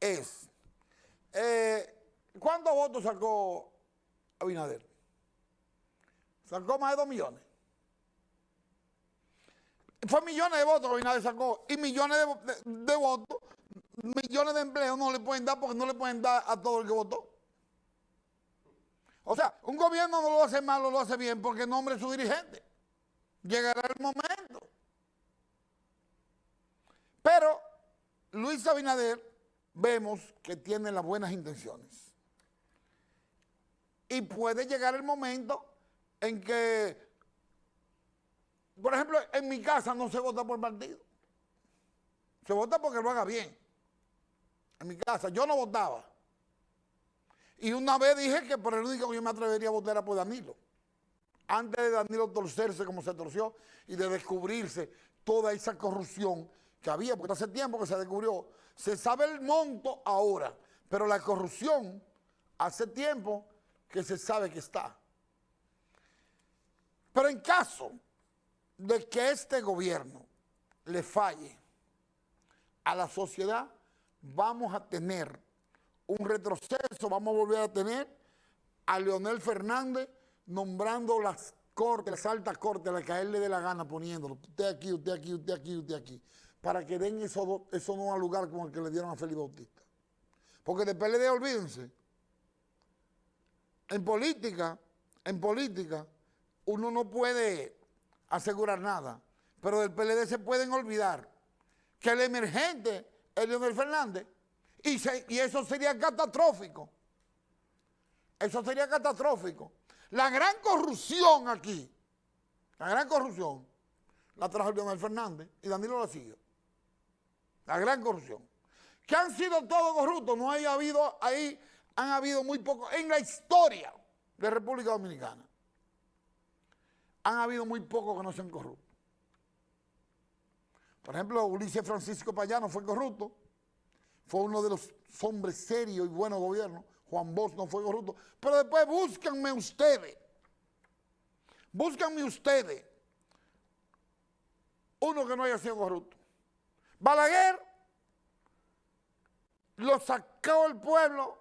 es, eh, ¿cuántos votos sacó Abinader? Sacó más de dos millones. Fue millones de votos que Abinader sacó y millones de, votos, millones de empleos no le pueden dar porque no le pueden dar a todo el que votó. O sea, un gobierno no lo hace mal, lo hace bien porque nombre su dirigente. Llegará el momento. Pero Luis Abinader vemos que tiene las buenas intenciones. Y puede llegar el momento en que, por ejemplo, en mi casa no se vota por partido. Se vota porque lo haga bien. En mi casa, yo no votaba. Y una vez dije que por el único que yo me atrevería a votar era por Danilo. Antes de Danilo torcerse como se torció y de descubrirse toda esa corrupción que había, porque hace tiempo que se descubrió. Se sabe el monto ahora, pero la corrupción hace tiempo que se sabe que está. Pero en caso de que este gobierno le falle a la sociedad, vamos a tener un retroceso, vamos a volver a tener a Leonel Fernández nombrando las cortes, las altas cortes, las que a él le dé la gana poniéndolo. Usted aquí, usted aquí, usted aquí, usted aquí para que den eso, eso no a lugar como el que le dieron a Félix Bautista. Porque de PLD, olvídense, en política, en política, uno no puede asegurar nada, pero del PLD se pueden olvidar que el emergente es Leonel Fernández y, y eso sería catastrófico. Eso sería catastrófico. La gran corrupción aquí, la gran corrupción, la trajo Leonel Fernández y Danilo la siguió la gran corrupción. Que han sido todos corruptos, no haya habido ahí, han habido muy pocos, en la historia de República Dominicana, han habido muy pocos que no sean corruptos. Por ejemplo, Ulises Francisco Payano fue corrupto, fue uno de los hombres serios y buenos gobiernos, Juan Bosch no fue corrupto, pero después búscanme ustedes, búscanme ustedes, uno que no haya sido corrupto. Balaguer lo sacó el pueblo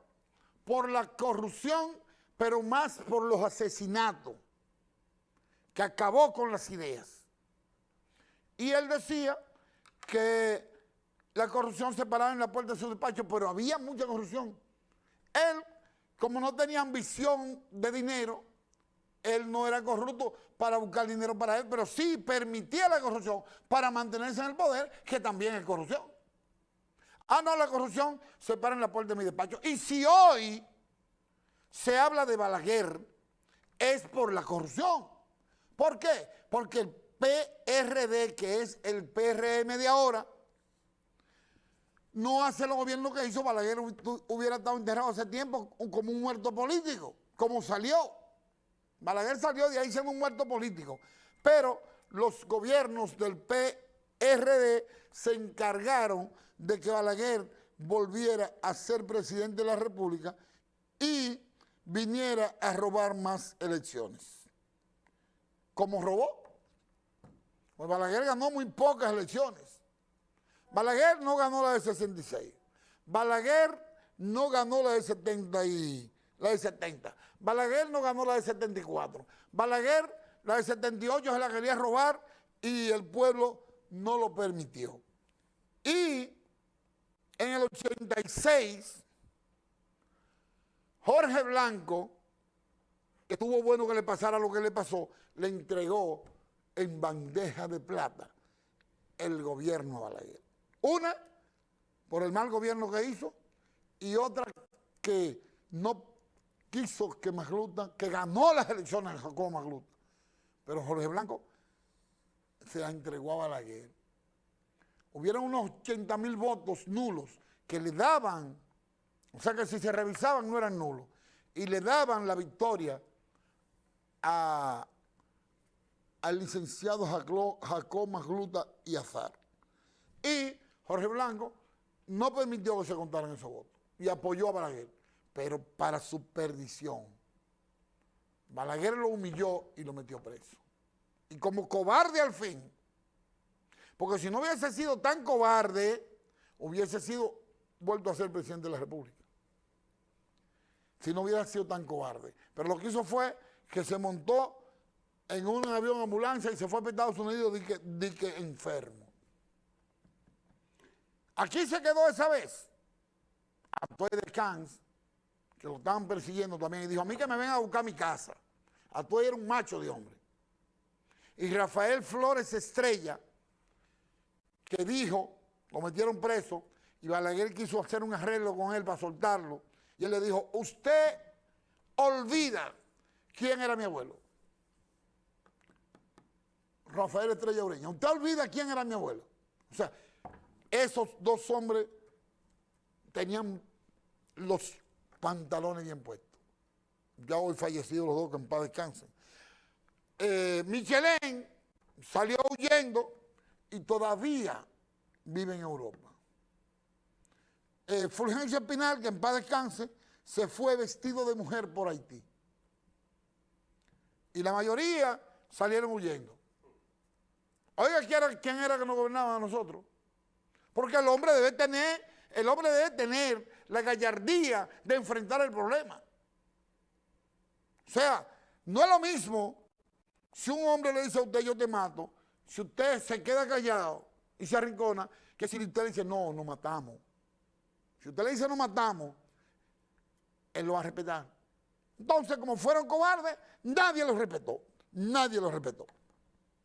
por la corrupción, pero más por los asesinatos, que acabó con las ideas. Y él decía que la corrupción se paraba en la puerta de su despacho, pero había mucha corrupción. Él, como no tenía ambición de dinero, él no era corrupto para buscar dinero para él, pero sí permitía la corrupción para mantenerse en el poder, que también es corrupción. Ah, no, la corrupción se para en la puerta de mi despacho. Y si hoy se habla de Balaguer, es por la corrupción. ¿Por qué? Porque el PRD, que es el PRM de ahora, no hace lo gobierno que hizo Balaguer, hubiera estado enterrado hace tiempo como un muerto político, como salió. Balaguer salió de ahí siendo un muerto político, pero los gobiernos del PRD se encargaron de que Balaguer volviera a ser presidente de la República y viniera a robar más elecciones. ¿Cómo robó? Pues Balaguer ganó muy pocas elecciones. Balaguer no ganó la de 66. Balaguer no ganó la de 70 y la de 70. Balaguer no ganó la de 74. Balaguer, la de 78 se la quería robar y el pueblo no lo permitió. Y en el 86, Jorge Blanco, que estuvo bueno que le pasara lo que le pasó, le entregó en bandeja de plata el gobierno a Balaguer. Una, por el mal gobierno que hizo, y otra que no quiso que Magluta, que ganó las elecciones de Jacobo Magluta, pero Jorge Blanco se la entregó a Balaguer. Hubieron unos 80 mil votos nulos que le daban, o sea que si se revisaban no eran nulos, y le daban la victoria a, al licenciado Jacob Magluta y Azar. Y Jorge Blanco no permitió que se contaran esos votos y apoyó a Balaguer pero para su perdición. Balaguer lo humilló y lo metió preso. Y como cobarde al fin, porque si no hubiese sido tan cobarde, hubiese sido vuelto a ser presidente de la República. Si no hubiera sido tan cobarde. Pero lo que hizo fue que se montó en un avión ambulancia y se fue a Estados Unidos de que, enfermo. Aquí se quedó esa vez. Después de Cans, que lo estaban persiguiendo también, y dijo, a mí que me vengan a buscar mi casa. Atuay era un macho de hombre. Y Rafael Flores Estrella, que dijo, lo metieron preso, y Balaguer quiso hacer un arreglo con él para soltarlo, y él le dijo, usted olvida quién era mi abuelo. Rafael Estrella Ureña. Usted olvida quién era mi abuelo. O sea, esos dos hombres tenían los pantalones bien puestos. Ya hoy fallecidos los dos, que en paz descansen. Eh, salió huyendo y todavía vive en Europa. Eh, Fulgencio Espinal, que en paz descanse, se fue vestido de mujer por Haití. Y la mayoría salieron huyendo. Oiga, ¿quién era, que nos gobernaba a nosotros? Porque el hombre debe tener, el hombre debe tener la gallardía de enfrentar el problema. O sea, no es lo mismo si un hombre le dice a usted yo te mato, si usted se queda callado y se arrincona, que si usted le dice no, nos matamos. Si usted le dice no matamos, él lo va a respetar. Entonces, como fueron cobardes, nadie los respetó. Nadie los respetó.